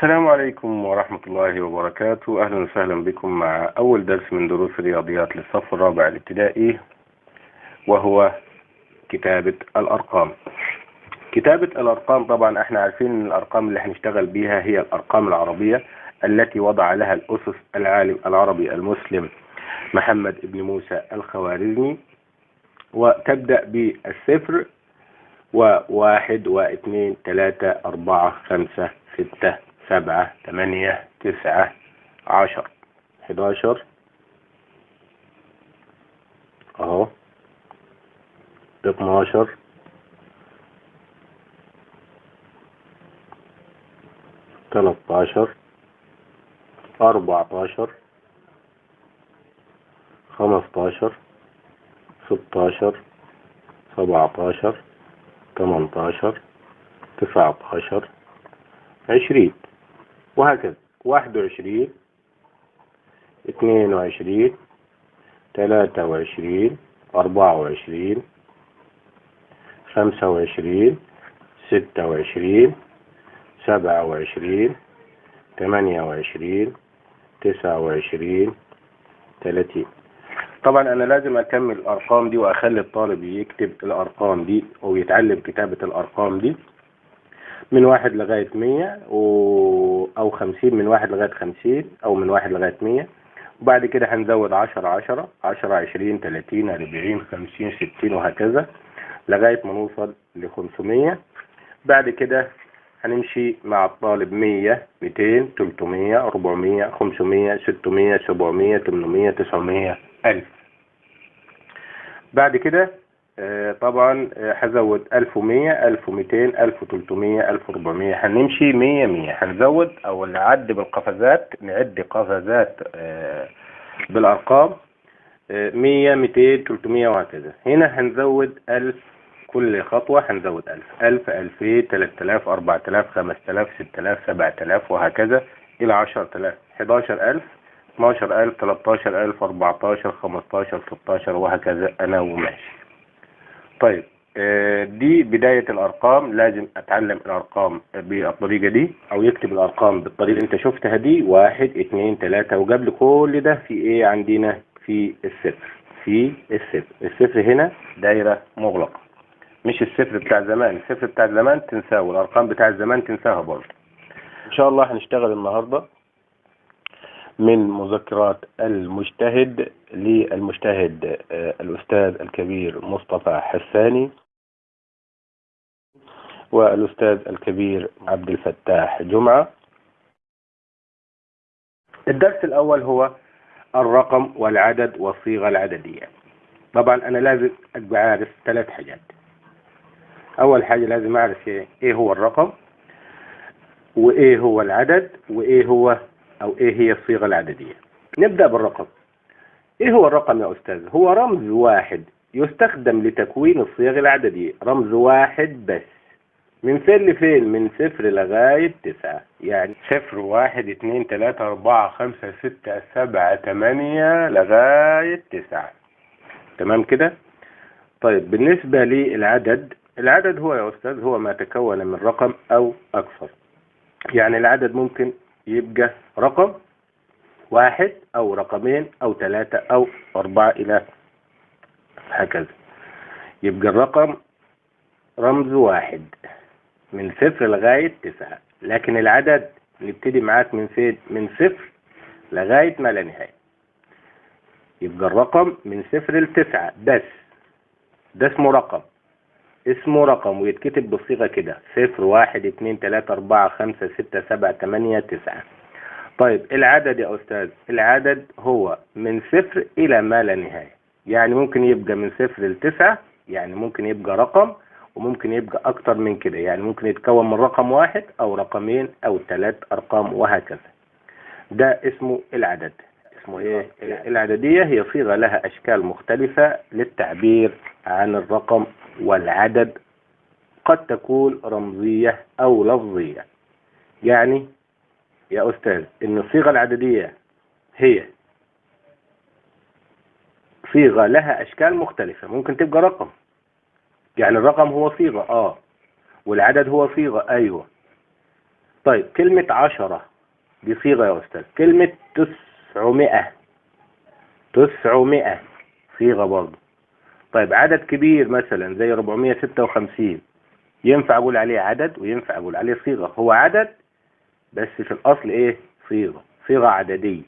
السلام عليكم ورحمة الله وبركاته. أهلا وسهلا بكم مع أول درس من دروس الرياضيات للصف الرابع الابتدائي وهو كتابة الأرقام. كتابة الأرقام طبعا إحنا عارفين إن الأرقام اللي هنشتغل بيها هي الأرقام العربية التي وضع لها الأسس العالم العربي المسلم محمد بن موسى الخوارزمي. وتبدأ بالصفر وواحد واثنين ثلاثة أربعة خمسة ستة سبعة ثمانية تسعة عشر. حداشر. أهو. اتناشر. تلاتاشر أربعتاشر. خمستاشر. ستاشر. سبعتاشر. تمنتاشر. تسعتاشر. عشرين. وهكذا. واحد وعشرين اثنين وعشرين ثلاثة وعشرين أربعة وعشرين خمسة وعشرين ستة وعشرين سبعة وعشرين ثمانية وعشرين تسعة وعشرين ثلاثين. طبعا أنا لازم أكمل الأرقام دي وأخلي الطالب يكتب الأرقام دي أو يتعلم كتابة الأرقام دي. من واحد لغاية مية و... أو خمسين من واحد لغاية خمسين أو من واحد لغاية مية. وبعد كده هنزود عشرة عشرة عشرة عشرين تلاتين أربعين خمسين ستين وهكذا لغاية ما نوصل لخمسمية. بعد كده هنمشي مع الطالب مية ميتين تلتمية أربعمية خمسمية ستمية سبعمية تمنمية تسعمية ألف. بعد كده طبعا آه، هزود ألف ومية ألف وميتين ألف وتلتمية ألف وربعمية هنمشي مية مية. هنزود أو نعد بالقفزات نعد قفزات آه، بالأرقام مية ميتين تلتمية وهكذا. هنا هنزود ألف كل خطوة هنزود ألف. ألف ألفين تلات آلاف أربعة آلاف خمس آلاف ست آلاف سبعة آلاف وهكذا إلى عشرة آلاف حداشر ألف اتناشر ألف تلاتاشر ألف أربعتاشر خمستاشر ستاشر وهكذا أنا وماشي. طيب آه، دي بداية الأرقام. لازم أتعلم الأرقام بالطريقة دي أو يكتب الأرقام بالطريقة اللي أنت شفتها دي. واحد اتنين تلاتة. وقبل كل ده في إيه عندنا؟ في الصفر. في الصفر. الصفر هنا دايرة مغلقة. مش الصفر بتاع زمان. الصفر بتاع زمان تنساه والأرقام بتاع زمان تنساها برضه. إن شاء الله هنشتغل النهاردة من مذكرات المجتهد للمجتهد آه، الأستاذ الكبير مصطفى حساني والأستاذ الكبير عبد الفتاح جمعة. الدرس الأول هو الرقم والعدد والصيغة العددية. طبعا أنا لازم أبقى عارف ثلاث حاجات. أول حاجة لازم أعرف إيه هو الرقم وإيه هو العدد وإيه هو أو إيه هي الصيغة العددية. نبدأ بالرقم. إيه هو الرقم يا أستاذ؟ هو رمز واحد يستخدم لتكوين الصيغ العددية. رمز واحد بس. من فين لفين من صفر لغاية تسعة. يعني صفر واحد اتنين تلاتة أربعة خمسة ستة سبعة تمانية لغاية تسعة. تمام كده؟ طيب بالنسبة للعدد العدد هو يا أستاذ هو ما تكون من رقم أو أكثر. يعني العدد ممكن يبقى رقم واحد أو رقمين أو ثلاثة أو أربعة إلى هكذا. يبقى الرقم رمز واحد من صفر لغاية تسعة. لكن العدد نبتدي معاك من فين؟ من صفر لغاية ما لا نهاية. يبقى الرقم من صفر لتسعة. بس. ده اسمه رقم. اسمه رقم ويتكتب بالصيغة كده. صفر واحد اتنين تلاتة أربعة خمسة ستة سبعة تمانية تسعة. طيب العدد يا أستاذ العدد هو من صفر إلى ما لا نهاية. يعني ممكن يبقى من صفر لتسعة يعني ممكن يبقى رقم وممكن يبقى أكتر من كده. يعني ممكن يتكون من رقم واحد أو رقمين أو ثلاث أرقام وهكذا. ده اسمه العدد. اسمه إيه؟ العددية هي صيغة لها أشكال مختلفة للتعبير عن الرقم والعدد قد تكون رمزية أو لفظية. يعني يا أستاذ إن الصيغة العددية هي صيغة لها أشكال مختلفة. ممكن تبقى رقم. يعني الرقم هو صيغة آه. والعدد هو صيغة أيوة. طيب كلمة عشرة دي صيغة يا أستاذ. كلمة تسعمائة. تسعمائة صيغة برضه. طيب عدد كبير مثلا زي 456 ينفع أقول عليه عدد وينفع أقول عليه صيغة. هو عدد بس في الأصل إيه؟ صيغة صيغة عددية.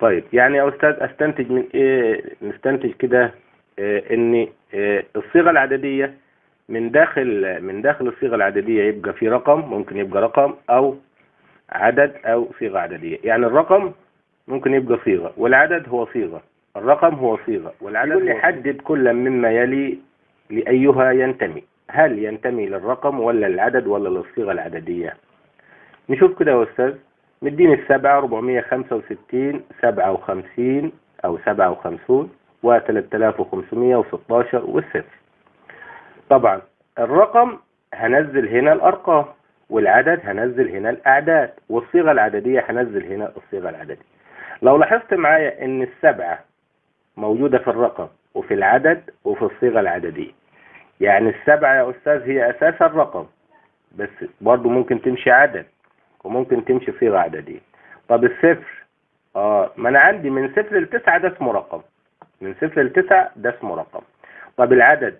طيب يعني يا أستاذ أستنتج من إيه؟ نستنتج كده إيه إن إيه الصيغة العددية من داخل من داخل الصيغة العددية يبقى في رقم ممكن يبقى رقم أو عدد أو صيغة عددية. يعني الرقم ممكن يبقى صيغة والعدد هو صيغة. الرقم هو صيغة والعدد يقول لي حدد كل مما يلي لأيها ينتمي. هل ينتمي للرقم ولا العدد ولا للصيغة العددية؟ نشوف كده يا أستاذ. مديني السبعة 465 57 أو 57 و 3516 والصفر. طبعا الرقم هنزل هنا الأرقام والعدد هنزل هنا الأعداد والصيغة العددية هنزل هنا الصيغة العددية. لو لاحظت معايا إن السبعة موجودة في الرقم وفي العدد وفي الصيغة العددية. يعني السبعة يا أستاذ هي أساس الرقم بس برضو ممكن تمشي عدد. وممكن تمشي صيغة عددية طب الصفر آه ما أنا عندي من صفر لتسعة ده اسمه رقم. من صفر لتسعة ده اسمه رقم. طب العدد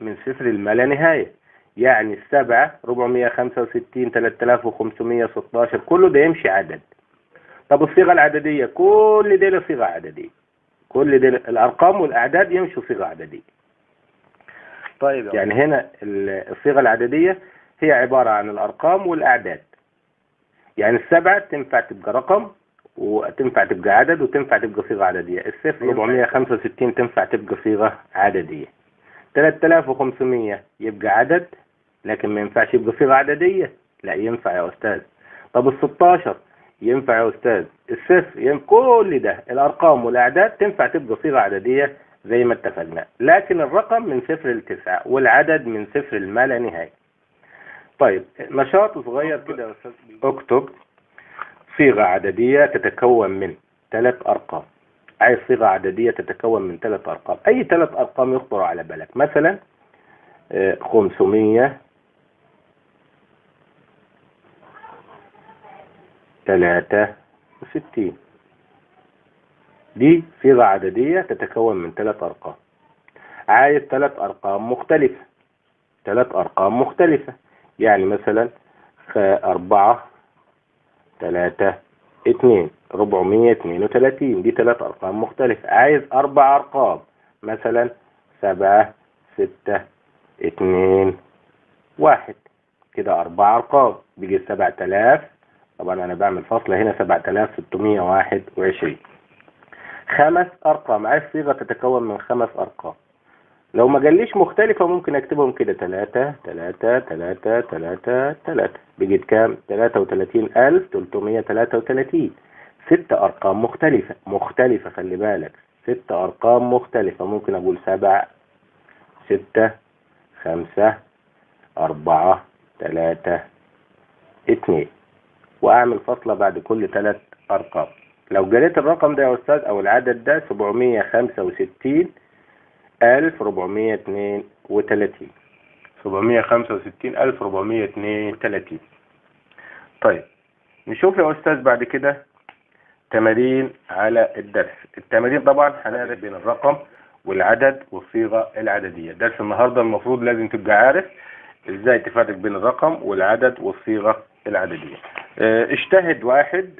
من صفر لما لا نهاية يعني السبعة 465 3516 كله ده يمشي عدد. طب الصيغة العددية كل دي صيغة عددية. كل دي الأرقام والأعداد يمشوا صيغة عددية. طيب يعني هنا الصيغة العددية هي عبارة عن الأرقام والأعداد. يعني السبعة تنفع تبقى رقم وتنفع تبقى عدد وتنفع تبقى صيغة عددية. الصفر 465 تنفع تبقى صيغة عددية. 3500 يبقى عدد لكن ما ينفعش يبقى صيغة عددية. لا ينفع يا أستاذ. طب ال 16 ينفع يا أستاذ. الصفر ينفع كل ده الأرقام والأعداد تنفع تبقى صيغة عددية زي ما اتفقنا. لكن الرقم من صفر لتسعة والعدد من صفر لما لا نهاية. طيب نشاط صغير كده يا أستاذ. اكتب صيغة عددية تتكون من ثلاث أرقام. عايز صيغة عددية تتكون من ثلاث أرقام. أي ثلاث أرقام يخطر على بالك. مثلا خمسمية ثلاثة وستين دي صيغة عددية تتكون من ثلاث أرقام. عايز ثلاث أرقام مختلفة. ثلاث أرقام مختلفة. يعني مثلا أربعة ثلاثة اتنين ربعمية اتنين وتلاتين. دي ثلاث أرقام مختلفة. عايز أربع أرقام. مثلا سبعة ستة اتنين واحد. كده أربع أرقام. بيجي سبعة آلاف طبعا أنا بعمل فاصلة هنا سبعة آلاف ستمية واحد وعشرين. خمس أرقام. عايز صيغة تتكون من خمس أرقام. لو ما جاليش مختلفة ممكن أكتبهم كده. تلاتة تلاتة تلاتة تلاتة تلاتة. بيجي كام؟ تلاتة وتلاتين ألف تلتمية تلاتة وتلاتين. ست أرقام مختلفة. مختلفة خلي بالك. ست أرقام مختلفة. ممكن أقول سبعة ستة خمسة أربعة تلاتة اتنين. وأعمل فاصلة بعد كل تلات أرقام. لو جريت الرقم ده يا أستاذ أو العدد ده سبعمية خمسة وستين ألف ربعمية اتنين وتلاتين. سبعمية خمسة وستين ألف ربعمية اتنين وتلاتين. طيب نشوف يا أستاذ بعد كده تمارين على الدرس. التمارين طبعا هنعرف بين الرقم والعدد والصيغة العددية. درس النهاردة المفروض لازم تبقى عارف إزاي تفرق بين الرقم والعدد والصيغة العددية. آه اجتهد واحد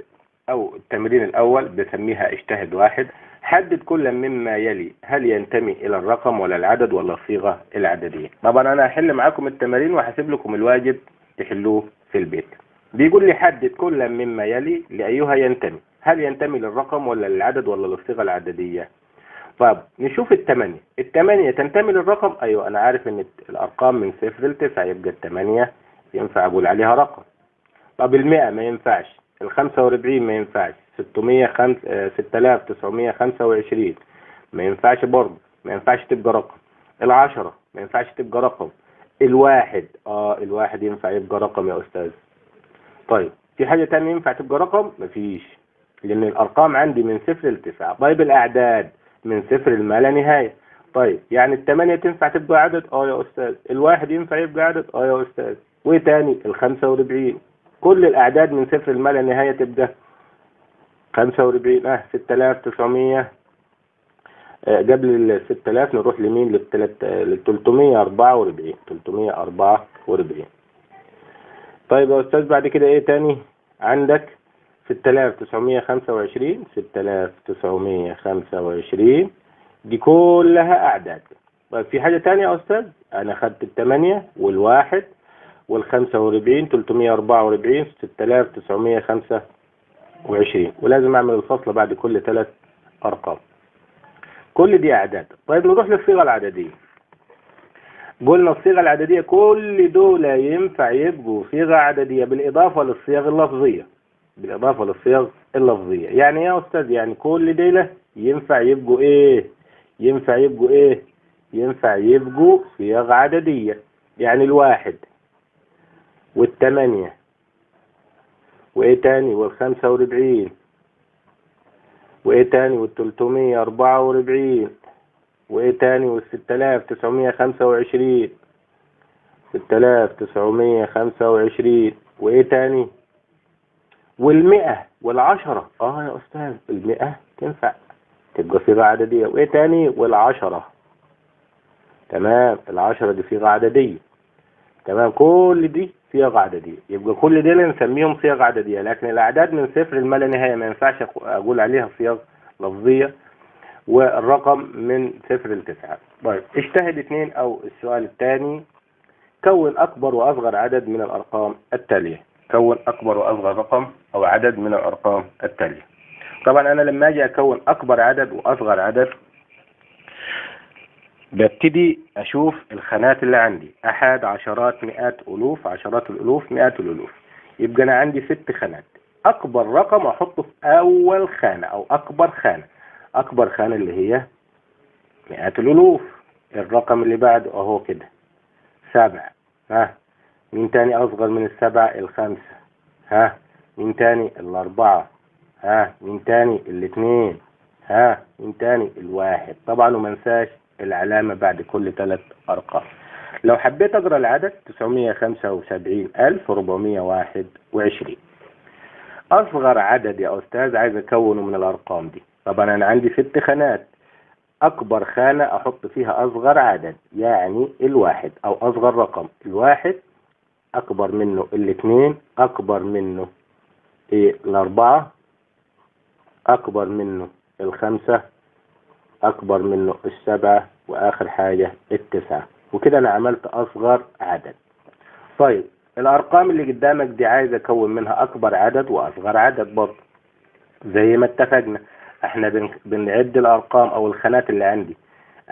أو التمرين الأول بسميها اجتهد واحد. حدد كل مما يلي. هل ينتمي إلى الرقم ولا العدد ولا الصيغة العددية؟ طبعا أنا هحل معاكم التمارين وهسيب لكم الواجب تحلوه في البيت. بيقول لي حدد كل مما يلي لأيها ينتمي. هل ينتمي للرقم ولا للعدد ولا للصيغة العددية؟ طب نشوف الثمانية الثمانية تنتمي للرقم؟ أيوة أنا عارف إن الأرقام من صفر لتسعة يبقى الثمانية ينفع أقول عليها رقم. طب المئة ما ينفعش. الخمسة وأربعين ما ينفعش. ستمية خمس ستة آلاف تسعمية خمسة وعشرين. ما ينفعش برضه ما ينفعش تبقى رقم. العشرة ما ينفعش تبقى رقم. الواحد آه الواحد ينفع يبقى رقم يا أستاذ. طيب في حاجة تانية ينفع تبقى رقم؟ مفيش. لأن الأرقام عندي من صفر لتسعة طيب الأعداد من صفر لما لا نهاية. طيب يعني الثمانية تنفع تبقى عدد؟ آه يا أستاذ. الواحد ينفع يبقى عدد؟ آه يا أستاذ. وإيه تاني؟ الخمسة وأربعين. كل الأعداد من صفر لما لا نهاية تبقى. خمسة وأربعين آه ستة آلاف تسعمية قبل ال 6000 نروح لمين؟ لل 344 344 طيب يا أستاذ بعد كده إيه تاني؟ عندك 6925 6925 دي كلها أعداد. طيب في حاجة تانية يا أستاذ؟ أنا خدت الثمانية والواحد والخمسة وأربعين تلتمية أربعة وأربعين ستة آلاف تسعمية خمسة وعشرين. ولازم أعمل الفصل بعد كل ثلاث أرقام. كل دي أعداد. طيب نروح للصيغة العددية. قلنا الصيغة العددية كل دول ينفع يبقوا صيغة عددية بالإضافة للصيغ اللفظية. بالإضافة للصيغ اللفظية. يعني يا أستاذ يعني كل دول ينفع يبقوا إيه؟ ينفع يبقوا إيه؟ ينفع يبقوا صيغ عددية. يعني الواحد والثمانية وإيه تاني؟ والخمسة وأربعين وإيه تاني؟ والتلتمية أربعة وأربعين وإيه تاني؟ والستة آلاف تسعمية خمسة وعشرين. ستة آلاف تسعمية خمسة وعشرين. وإيه تاني؟ والمئة والعشرة. آه يا أستاذ المئة تنفع. تبقى صيغة عددية وإيه تاني؟ والعشرة. تمام العشرة دي صيغة عددية تمام؟ كل دي صيغ عددية يبقى كل دي نسميهم صيغ عددية لكن الأعداد من صفر لما لا نهاية ما ينفعش أقول عليها صيغ لفظية. والرقم من صفر لتسعة طيب اجتهد اثنين أو السؤال الثاني. كون أكبر وأصغر عدد من الأرقام التالية. كون أكبر وأصغر رقم أو عدد من الأرقام التالية. طبعا أنا لما أجي أكون أكبر عدد وأصغر عدد ببتدي أشوف الخانات اللي عندي. أحد عشرات مئات ألوف عشرات الألوف مئات الألوف. يبقى أنا عندي ست خانات. أكبر رقم أحطه في أول خانة أو أكبر خانة. أكبر خانة اللي هي مئات الألوف. الرقم اللي بعده أهو كده. سبعة. ها؟ مين تاني أصغر من السبعة؟ الخمسة. ها؟ مين تاني؟ الأربعة. ها؟ مين تاني؟ الاثنين ها؟ مين تاني؟ الواحد. طبعا وما انساش العلامة بعد كل ثلاث أرقام. لو حبيت أقرأ العدد 975421 أصغر عدد يا أستاذ عايز أكونه من الأرقام دي. طبعا أنا عندي ست خانات. أكبر خانة أحط فيها أصغر عدد يعني الواحد أو أصغر رقم. الواحد أكبر منه الاثنين أكبر منه إيه الأربعة أكبر منه الخمسة أكبر منه السبعة وآخر حاجة التسعة. وكده أنا عملت أصغر عدد. طيب الأرقام اللي قدامك دي عايز أكون منها أكبر عدد وأصغر عدد برضه. زي ما اتفقنا إحنا بن... بنعد الأرقام أو الخانات اللي عندي.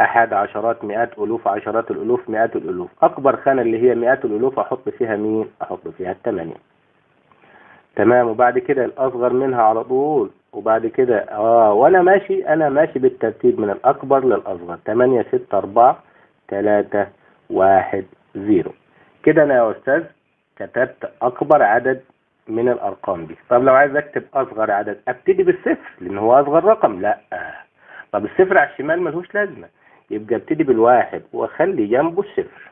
أحد عشرات مئات ألوف عشرات الألوف مئات الألوف. أكبر خانة اللي هي مئات الألوف أحط فيها مين؟ أحط فيها الثمانية. تمام وبعد كده الأصغر منها على طول وبعد كده آه وأنا ماشي أنا ماشي بالترتيب من الأكبر للأصغر. 8 6 4 3 1 0 كده أنا يا أستاذ كتبت أكبر عدد من الأرقام دي. طب لو عايز أكتب أصغر عدد أبتدي بالصفر لأن هو أصغر رقم. لأ. طب الصفر على الشمال ملوش لازمة. يبقى أبتدي بالواحد وأخلي جنبه الصفر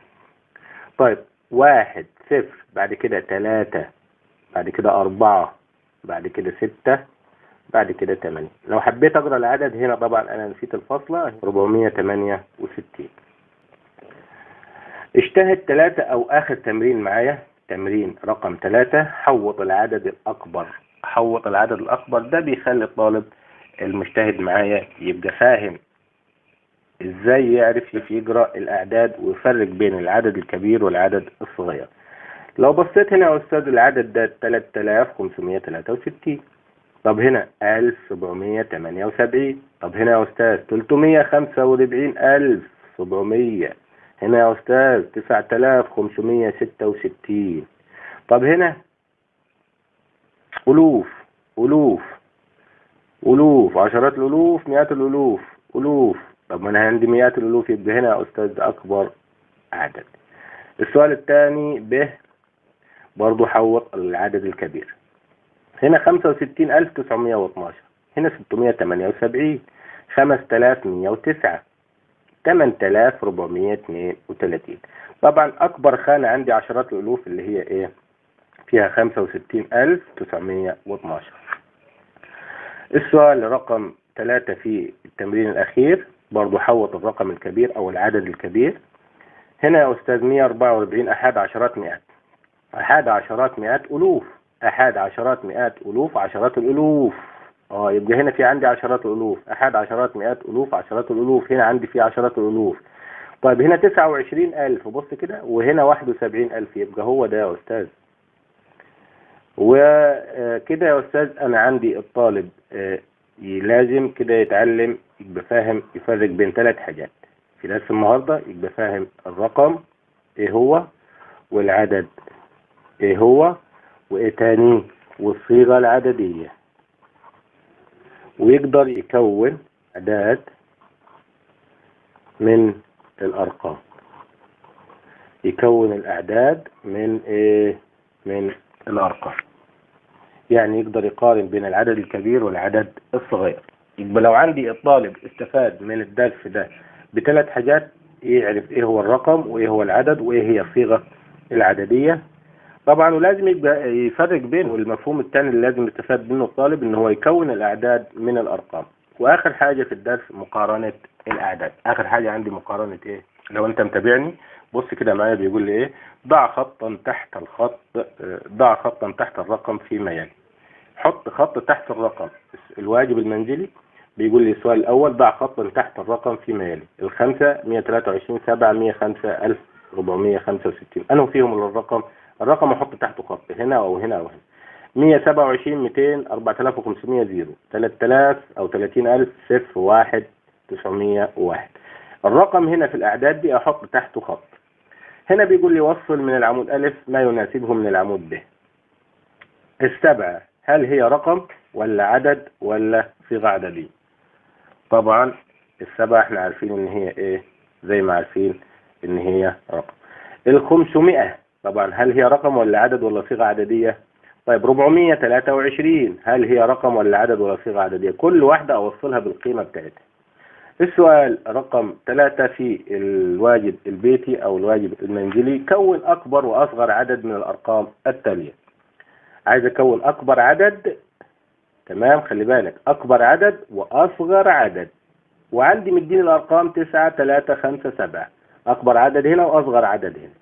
طيب واحد صفر بعد كده ثلاثة بعد كده أربعة بعد كده ستة بعد كده 8 لو حبيت أقرأ العدد هنا طبعا أنا نسيت الفاصله 468 اجتهد ثلاثة أو آخر تمرين معايا. تمرين رقم ثلاثة حوط العدد الأكبر. حوط العدد الأكبر ده بيخلي الطالب المجتهد معايا يبقى فاهم إزاي يعرف يقرأ الأعداد ويفرق بين العدد الكبير والعدد الصغير. لو بصيت هنا يا أستاذ العدد ده 3563 طب هنا 1778 طب هنا يا أستاذ 345700 هنا يا أستاذ 9566 طب هنا ألوف ألوف ألوف. عشرات الألوف مئات الألوف ألوف. طب ما أنا عندي مئات الألوف يبقى هنا يا أستاذ أكبر عدد. السؤال الثاني ب برضو حوط العدد الكبير. هنا خمسة وستين ألف تسعمية واتناشر. هنا ستمية تمانية وسبعين. خمس تلاف مية وتسعة. تمن تلاف ربعمية اتنين وتلاتين. طبعا أكبر خانة عندي عشرات الألوف اللي هي إيه؟ فيها خمسة وستين ألف تسعمية واتناشر. السؤال رقم ثلاثة في التمرين الأخير. برضو حوط الرقم الكبير أو العدد الكبير. هنا يا أستاذ 144 أحد عشرات مئات أحد عشرات مئات ألوف. أحد عشرات مئات ألوف عشرات الألوف. آه يبقى هنا في عندي عشرات الألوف. أحد عشرات مئات ألوف عشرات الألوف. هنا عندي في عشرات الألوف. طيب هنا تسعة وعشرين ألف. بص كده وهنا واحد وسبعين ألف. يبقى هو ده يا أستاذ. وكده يا أستاذ أنا عندي الطالب آه، لازم كده يتعلم يبقى فاهم يفرق بين ثلاث حاجات. في درس النهاردة يبقى فاهم الرقم إيه هو والعدد إيه هو وايه تاني والصيغة العددية. ويقدر يكون أعداد من الأرقام. يكون الأعداد من إيه؟ من الأرقام. يعني يقدر يقارن بين العدد الكبير والعدد الصغير. يبقى لو عندي الطالب استفاد من الدرس ده بثلاث حاجات يعرف إيه هو الرقم وإيه هو العدد وإيه هي الصيغة العددية. طبعا ولازم يبقى يفرق بين المفهوم الثاني اللي لازم يستفاد منه الطالب إن هو يكون الأعداد من الأرقام. وآخر حاجة في الدرس مقارنة الأعداد. آخر حاجة عندي مقارنة إيه؟ لو أنت متابعني بص كده معايا بيقول لي إيه؟ ضع خطا تحت الخط ضع خطا تحت الرقم فيما يلي حط خط تحت الرقم. الواجب المنزلي بيقول لي السؤال الأول ضع خطا تحت الرقم فيما يلي الخمسة 123 7 105 1465 أنه فيهم الرقم الرقم أحط تحته خط هنا أو هنا أو هنا. 127 200 4500 زيرو. 3000 أو 30000 صفر واحد 901 الرقم هنا في الأعداد دي أحط تحته خط. هنا بيقول لي وصل من العمود ألف ما يناسبه من العمود ب السبعة هل هي رقم ولا عدد ولا صيغة عددية؟ طبعا السبعة إحنا عارفين إن هي إيه زي ما عارفين إن هي رقم. الخمسمائة طبعا هل هي رقم ولا عدد ولا صيغة عددية؟ طيب 423 هل هي رقم ولا عدد ولا صيغة عددية؟ كل واحدة أوصلها بالقيمة بتاعتها. السؤال رقم ثلاثة في الواجب البيتي أو الواجب المنزلي كون أكبر وأصغر عدد من الأرقام التالية. عايز أكون أكبر عدد؟ تمام خلي بالك أكبر عدد وأصغر عدد. وعندي مديني الأرقام تسعة ثلاثة خمسة سبعة. أكبر عدد هنا وأصغر عدد هنا.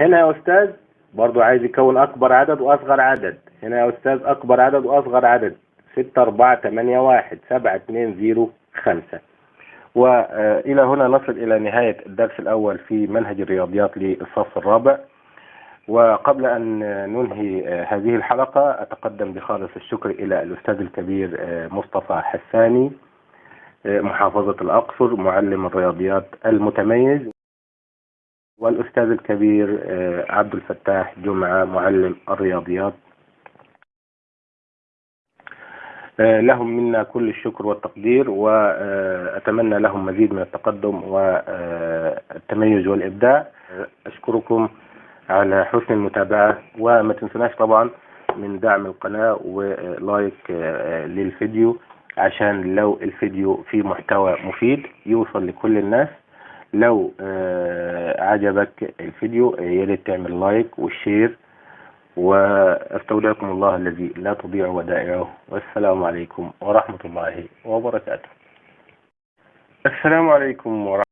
هنا يا أستاذ برضو عايز يكون أكبر عدد وأصغر عدد. هنا يا أستاذ أكبر عدد وأصغر عدد. ستة أربعة ثمانية واحد سبعة اتنين زيرو خمسة. وإلى هنا نصل إلى نهاية الدرس الأول في منهج الرياضيات للصف الرابع. وقبل أن ننهي هذه الحلقة أتقدم بخالص الشكر إلى الأستاذ الكبير مصطفى حساني محافظة الأقصر معلم الرياضيات المتميز. والأستاذ الكبير عبد الفتاح جمعة معلم الرياضيات. لهم منا كل الشكر والتقدير وأتمنى لهم مزيد من التقدم والتميز والإبداع. أشكركم على حسن المتابعة وما تنسوناش طبعا من دعم القناة و like للفيديو عشان لو الفيديو فيه محتوى مفيد يوصل لكل الناس. لو عجبك الفيديو ياريت تعمل like وال share واستودعكم الله الذي لا تضيع ودائعه. والسلام عليكم ورحمة الله وبركاته. السلام عليكم ورحمة